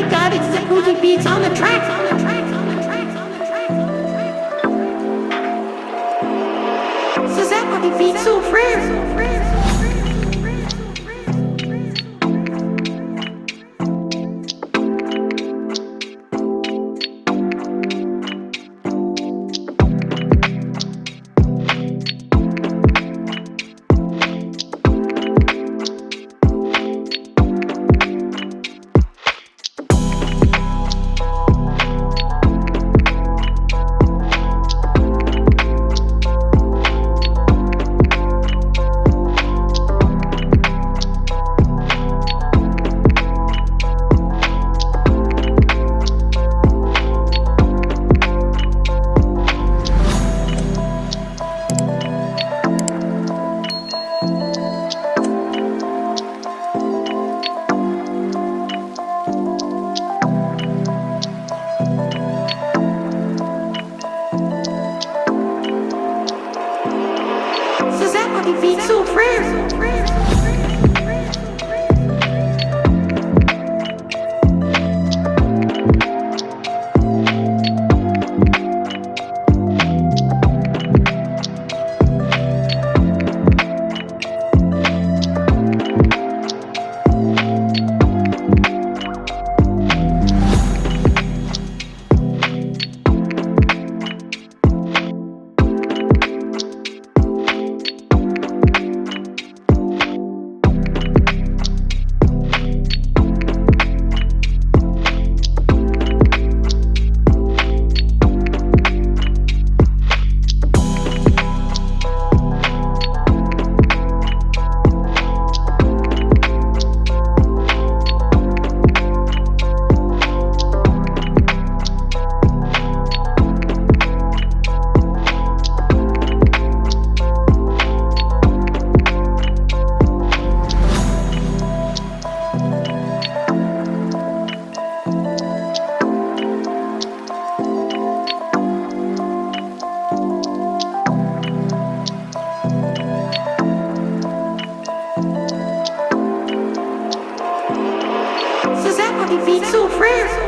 my god, it's the Fuji beats on the track. on the tracks, on the tracks, on the tracks, on the tracks. So that would be so rare? It be so rare. be so rare.